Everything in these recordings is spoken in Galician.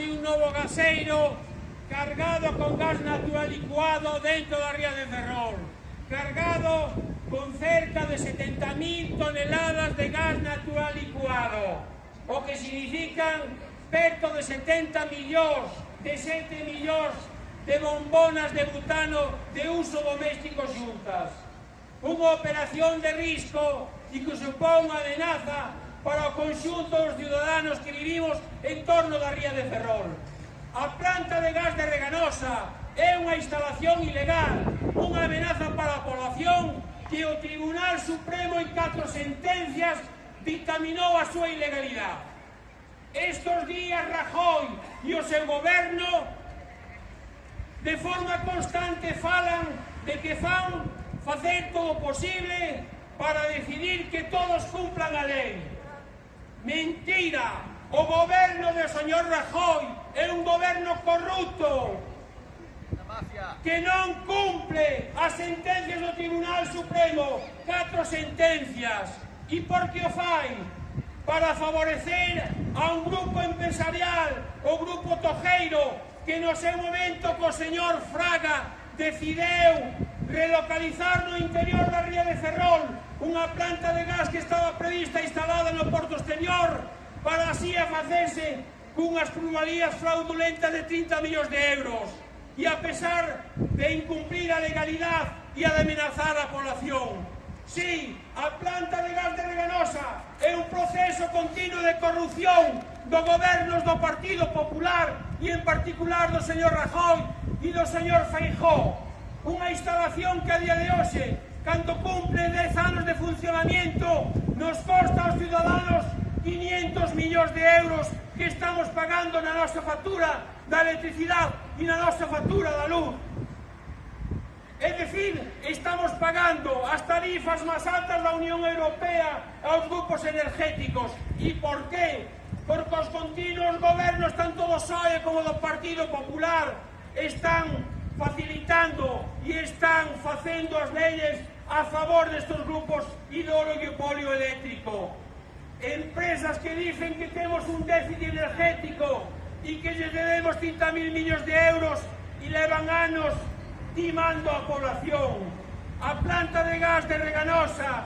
de un novo gaseiro cargado con gas natural licuado dentro da ría de Ferrol, cargado con cerca de 70.000 toneladas de gas natural licuado, o que significan perto de 70 millóns, de 7 millóns de bombonas de butano de uso doméstico xuntas. Unha operación de risco e que supón unha amenaza para o conxunto dos ciudadanos que vivimos en torno da ría de Ferrol. A planta de gas de Reganosa é unha instalación ilegal, unha amenaza para a población que o Tribunal Supremo en catro sentencias dictaminou a súa ilegalidade. Estos días Rajoy e o seu goberno de forma constante falan de que fan facer todo posible para decidir que todos cumplan a lei. Mentira! O goberno do señor Rajoy é un goberno corrupto que non cumple as sentencias do Tribunal Supremo, catro sentencias. E por que o fai? Para favorecer a un grupo empresarial, o grupo Tojeiro, que no seu momento co señor Fraga decideu relocalizar no interior da ría de Ferrol unha planta de gas que estaba prevista instalada no porto exterior para así a facerse cunhas plusvalías fraudulentas de 30 millóns de euros e a pesar de incumplir a legalidade e a de amenazar a población. Sí, a planta de gas de Reganosa é un proceso continuo de corrupción do gobernos do Partido Popular e en particular do señor Rajoy e do señor Feijóo. Unha instalación que a día de hoxe, cando cumple 10 anos de funcionamiento, nos costa aos ciudadanos 500 millóns de euros que estamos pagando na nosa factura da electricidade e na nosa factura da luz. É dicir, estamos pagando as tarifas máis altas da Unión Europea aos grupos energéticos. E por qué? Porque os continuos gobernos, tanto do PSOE como do Partido Popular, están facilitando e están facendo as leyes a favor destes grupos hidroolio eléctrico. Empresas que dicen que temos un déficit energético e que lle debemos 30.000 millóns de euros e levan anos timando a población. A planta de gas de Reganosa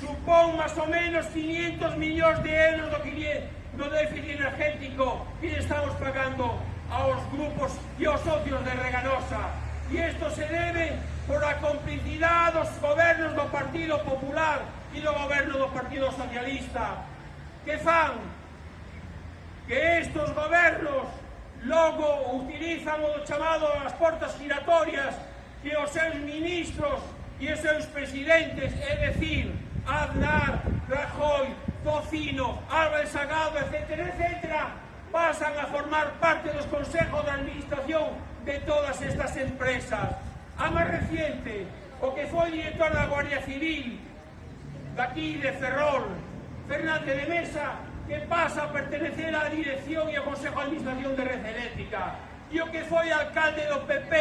supón máis ou menos 500 millóns de euros do, que, do déficit energético que estamos pagando aos grupos e socios de Reganosa e isto se debe por a complicidade dos gobernos do Partido Popular e do goberno do Partido Socialista que fan que estos gobernos logo utilizan o chamado as portas giratorias que os seus ministros e os seus presidentes, é decir, Aznar, Rajoy, Tocino, Álvarez Sagado, etc., etc., pasan a formar parte dos consejos de administración de todas estas empresas. A máis reciente, o que foi director da Guardia Civil, daqui de Ferrol, Fernández de Mesa, que pasa a pertenecer á dirección e ao Consejo de Administración de Red Eléctrica. E o que foi alcalde do PP,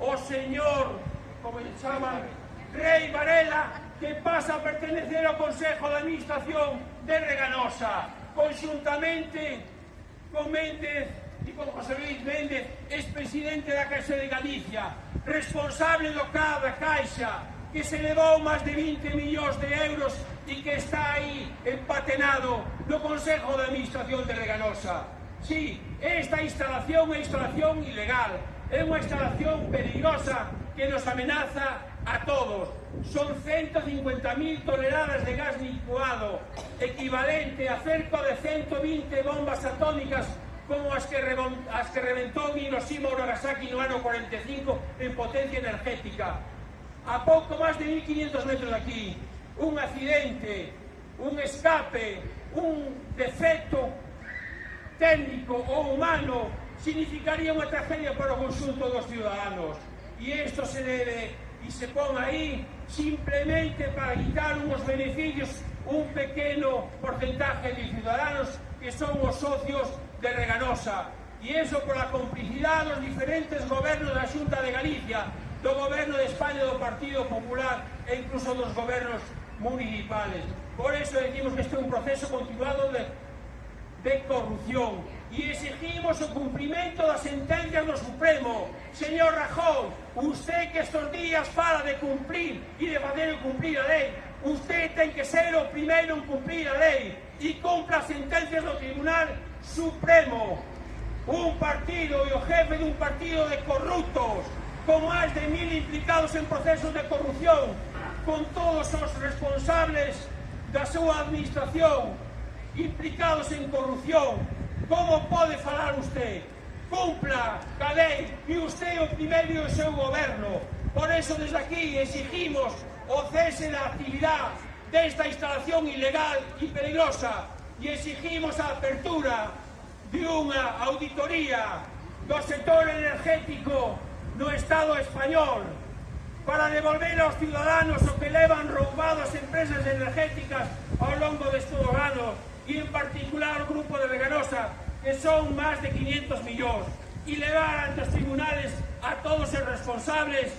o señor, como se chama, Rei Varela, que pasa a pertenecer ao Consejo de Administración de Reganosa, conjuntamente con Méndez e con José Luis Méndez, expresidente da Caixa de Galicia, responsable do CAB da Caixa, que se levou máis de 20 millóns de euros e que está aí empatenado no Consejo de Administración de Reganosa. Sí, esta instalación é instalación ilegal, é unha instalación peligrosa que nos amenaza a todos. Son 150.000 toneladas de gas licuado, equivalente a cerca de 120 bombas atómicas como as que, as que reventou Hiroshima ou Nagasaki no ano 45 en potencia energética. A pouco máis de 1.500 metros de aquí, un accidente, un escape, un defecto técnico ou humano significaría unha tragedia para o conxunto dos ciudadanos. E isto se debe e se pon aí simplemente para quitar unhos beneficios un pequeno porcentaje de ciudadanos que son os socios de Reganosa. E eso pola complicidade dos diferentes gobernos da Xunta de Galicia, do goberno de España, do Partido Popular e incluso dos gobernos municipales. Por eso decimos que este é un proceso continuado de, de corrupción e exigimos o cumprimento das sentencias do Supremo. Señor Rajón, usted que estos días fala de cumprir e de fazer cumprir a lei, usted ten que ser o primeiro en cumprir a lei e cumpla as sentencias do Tribunal Supremo. Un partido e o jefe dun partido de corruptos, con máis de mil implicados en procesos de corrupción, con todos os responsables da súa administración implicados en corrupción, Como pode falar usted? Cumpla a lei e usted o primeiro o seu goberno. Por eso desde aquí exigimos o cese da actividade desta instalación ilegal e peligrosa e exigimos a apertura de unha auditoría do sector energético no Estado español para devolver aos ciudadanos o que levan roubadas empresas energéticas ao longo destes anos e en particular o grupo de Veganosa, que son máis de 500 millóns, e levar ante os tribunales a todos os responsables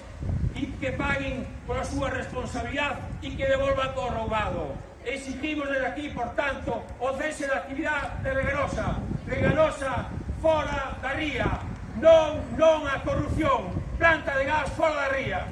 e que paguen pola súa responsabilidade e que devolvan o roubado. Exigimos desde aquí, por tanto, o cese da actividade de Veganosa. Veganosa fora da ría. Non, non a corrupción. Planta de gas fora da ría.